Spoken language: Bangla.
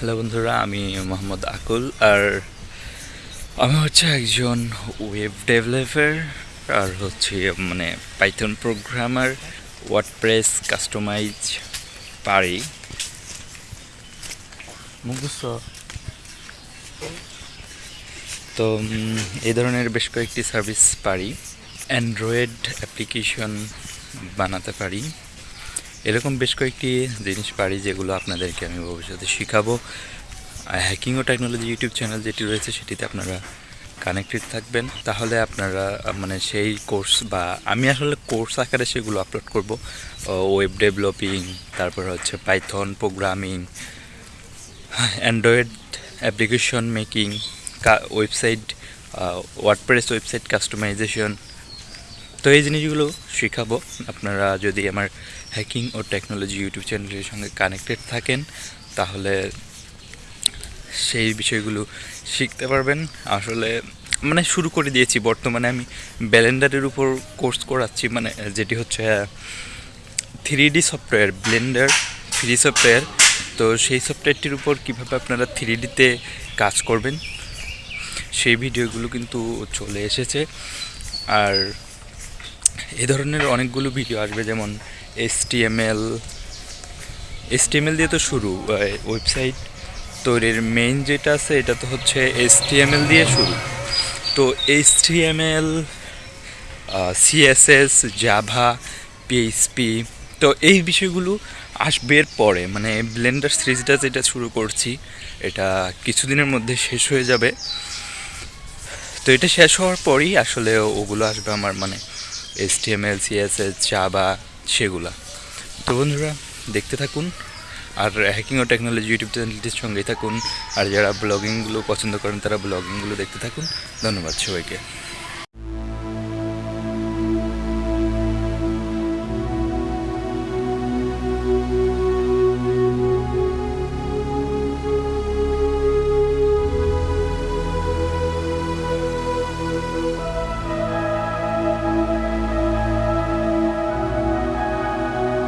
হ্যালো বন্ধুরা আমি মোহাম্মদ আকুল আর আমি হচ্ছে একজন ওয়েব ডেভেলপার আর হচ্ছে মানে পাইথন প্রোগ্রামার ওয়ার্ডপ্রেস কাস্টমাইজ পারি। মুখস্থ। তো এই ধরনের বেশ কয়েকটি সার্ভিস পারি। অ্যান্ড্রয়েড অ্যাপ্লিকেশন বানাতে পারি। এরকম বেশ কয়েকটি জিনিস পারি যেগুলো আপনাদেরকে আমি ভবিষ্যতে শেখাবো। হ্যাকিং ও টেকনোলজি ইউটিউব চ্যানেল যেটি রয়েছে সেটিতে আপনারা কানেক্টেড থাকবেন। তাহলে আপনারা মানে সেই কোর্স বা আমি আসলে কোর্স আকারে সেগুলো আপলোড করব। ওয়েব ডেভেলপিং তারপর হচ্ছে Python programming Android application making website WordPress website customization তো এই জিনিসগুলো শেখাবো। আপনারা যদি আমার হ্যাকিং ও টেকনোলজি ইউটিউব চ্যানেলের সঙ্গে কানেক্টেড থাকেন, তাহলে সেই বিষয়গুলো শিখতে পারবেন। আসলে মানে শুরু করে দিয়েছি। বর্তমানে আমি ব্যালেন্ডারের উপর কোর্স করাচ্ছি। মানে যেটি হচ্ছে three D software Blender free software তো সেই সফটওয়্যারটির উপর কীভাবে আপনারা থ্রি ডিতে কাজ করবেন, সেই ভিডিওগুলো কিন্তু চলে এসেছে। আর এই ধরনের অনেকগুলো ভিডিও আসবে, যেমন এস টিএমএল এস টিএমএল দিয়ে তো শুরু ওয়েবসাইট তৈরির মেইন যেটা আছে, এটা তো হচ্ছে এস টিএমএল দিয়ে শুরু। তো HTML CSS Java PHP তো এই বিষয়গুলো আসবে এর পরে মানে ব্লেন্ডার সিরিজটা যেটা শুরু করছি, এটা কিছুদিনের মধ্যে শেষ হয়ে যাবে। তো এটা শেষ হওয়ার পরেই আসলে ওগুলো আসবে আমার মানে H T M L CSS Java সেগুলা। তো বন্ধুরা, দেখতে থাকুন আর হ্যাকিং ও টেকনোলজি ইউটিউব চ্যানেলটির সঙ্গেই থাকুন। আর যারা ব্লগিংগুলো পছন্দ করেন, তারা ব্লগিংগুলো দেখতে থাকুন। ধন্যবাদ সবাইকে।